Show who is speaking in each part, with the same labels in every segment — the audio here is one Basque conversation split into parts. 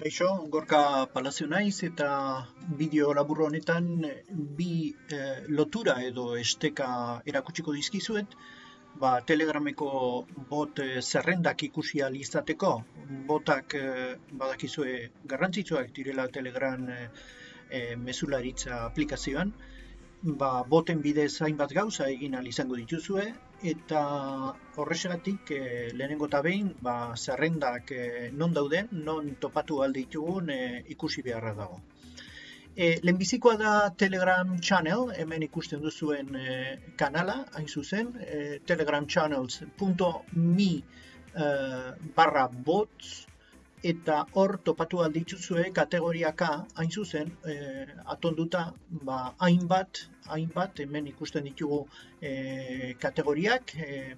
Speaker 1: Kaixo, gorka palazio naiz eta bideo labur honetan bi eh, lotura edo esteka erakutsiko dizkizuet, ba, telegrameko bot eh, zerrendak ikusi izateko, botak eh, badakizue garrantzitsuak direla telegram eh, eh, mesularitza aplikazioan, ba, boten bidez hainbat gauza egin izango dituzue, eta horrexegatik e, lehenengo eta behin ba, zerrendak e, non dauden, non topatu alde ditugun e, ikusi beharra dago. E, lehenbizikoa da Telegram Channel, hemen ikusten duzuen e, kanala, hain zuzen, e, telegramchannels.me e, barra bots, eta hor topatu aldituzue kategoriaka hain zuzen e, atonduta ba, hainbat, hainbat hemen ikusten ditugu e, kategoriak e,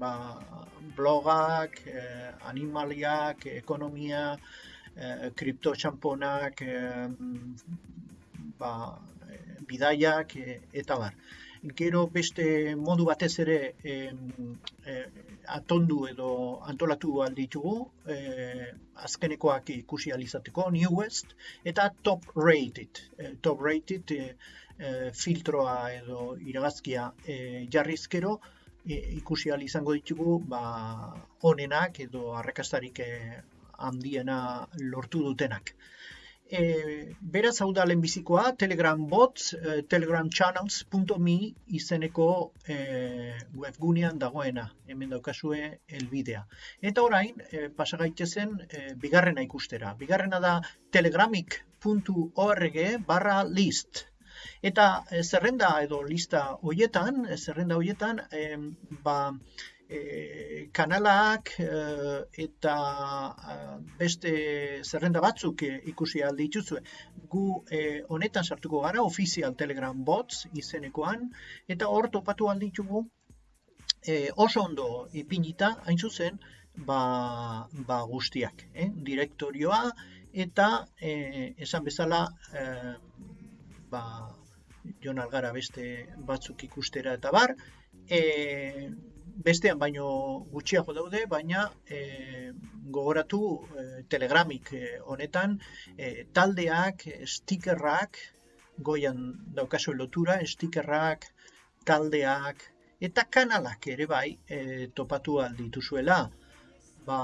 Speaker 1: ba, blogak, e, animaliak, ekonomia, e, kripto txamponak, e, ba, bidaiak e, eta bar gero beste modu batez ere e, atondu edo antolatu alditugu e, azkenekoak ikusi alizateko New West eta Top Rated. E, Top Rated filtroa edo iragazkia jarrizkero ikusi izango ditugu ba, onenak edo arrakastarik handiena lortu dutenak e, beraz hau da lehenbizikoa, Telegram bots, e, telegramchannels.me izeneko e, webgunean dagoena, hemen daukazue elbidea. Eta orain, e, pasagaitezen e, bigarrena ikustera. Bigarrena da telegramik.org barra list. Eta e, zerrenda edo lista hoietan, zerrenda hoietan, e, ba, e, kanalak e, eta beste zerrenda batzuk e, ikusi aldi dituzue. Gu honetan sartuko gara, ofizial telegram bots izenekoan, eta hor topatu aldi ditugu oso ondo ipinita, hain zuzen, ba, ba guztiak, eh? direktorioa, eta esan bezala, ba, jon algara beste batzuk ikustera eta bar, e, bestean baino gutxiago daude, baina e, gogoratu e, telegramik e, honetan e, taldeak, stikerrak, goian daukazu lotura, stikerrak, taldeak, eta kanalak ere bai e, topatu aldituzuela. Ba,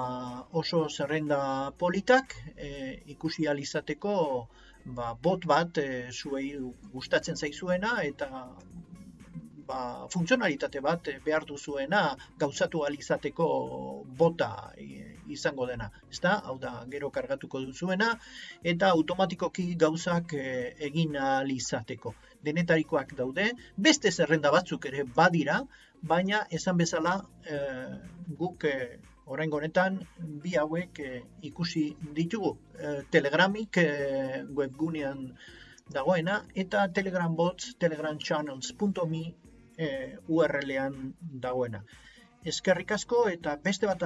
Speaker 1: oso zerrenda politak e, ikusi alizateko ba, bot bat e, zuei gustatzen zaizuena eta ba, funtzionalitate bat behar duzuena gauzatu alizateko bota izango dena. Ezta? Hau da, gero kargatuko duzuena eta automatikoki gauzak eh, egin alizateko. Denetarikoak daude, beste zerrenda batzuk ere badira, baina esan bezala e, guk e, orain honetan bi hauek ikusi ditugu. telegramik webgunean dagoena eta telegram telegramchannels.me e, URL-ean dagoena. Eskerrik asko eta beste bat